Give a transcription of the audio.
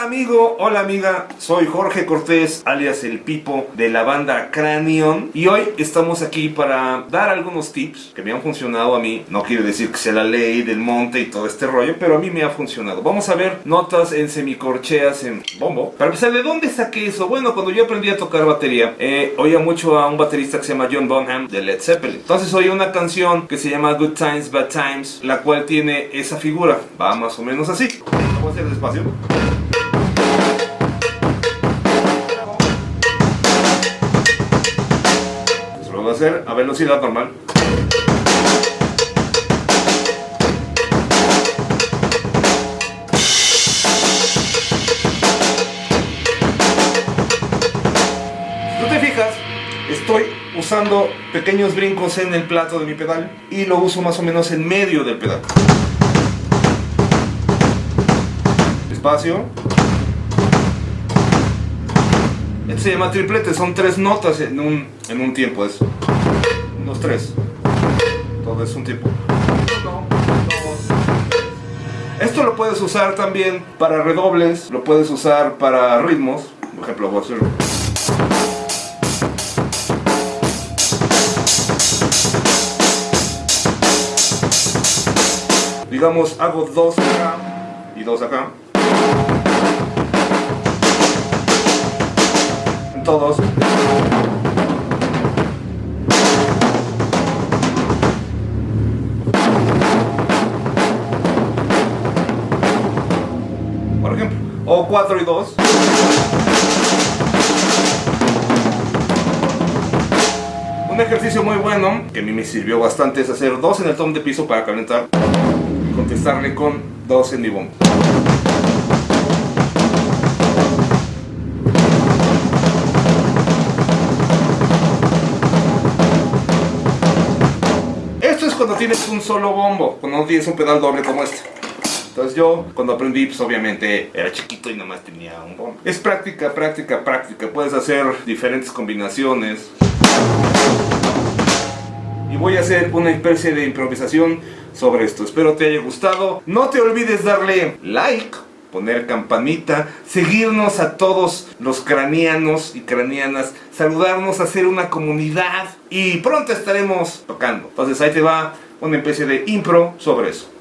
Hola amigo, hola amiga, soy Jorge Cortés, alias El Pipo, de la banda Cranion Y hoy estamos aquí para dar algunos tips que me han funcionado a mí. No quiere decir que sea la ley del monte y todo este rollo, pero a mí me ha funcionado. Vamos a ver notas en semicorcheas en bombo. Para empezar, ¿de dónde saqué eso? Bueno, cuando yo aprendí a tocar batería, eh, oía mucho a un baterista que se llama John Bonham de Led Zeppelin. Entonces oí una canción que se llama Good Times, Bad Times, la cual tiene esa figura. Va más o menos así. Vamos a hacer despacio a hacer a velocidad normal. Si tú te fijas, estoy usando pequeños brincos en el plato de mi pedal y lo uso más o menos en medio del pedal. Espacio. Se llama triplete, son tres notas en un, en un tiempo, es unos tres. Todo es un tiempo. Esto lo puedes usar también para redobles, lo puedes usar para ritmos. Por ejemplo, voy a hacerlo. Digamos, hago dos acá y dos acá. Todos. Por ejemplo, o 4 y 2. Un ejercicio muy bueno que a mí me sirvió bastante es hacer 2 en el tom de piso para calentar y contestarle con 2 en mi bomba. Tienes un solo bombo, cuando no tienes un pedal doble como este. Entonces yo, cuando aprendí, pues obviamente era chiquito y nomás tenía un bombo. Es práctica, práctica, práctica. Puedes hacer diferentes combinaciones. Y voy a hacer una especie de improvisación sobre esto. Espero te haya gustado. No te olvides darle like poner campanita, seguirnos a todos los cranianos y cranianas, saludarnos, hacer una comunidad y pronto estaremos tocando. Entonces ahí te va una especie de impro sobre eso.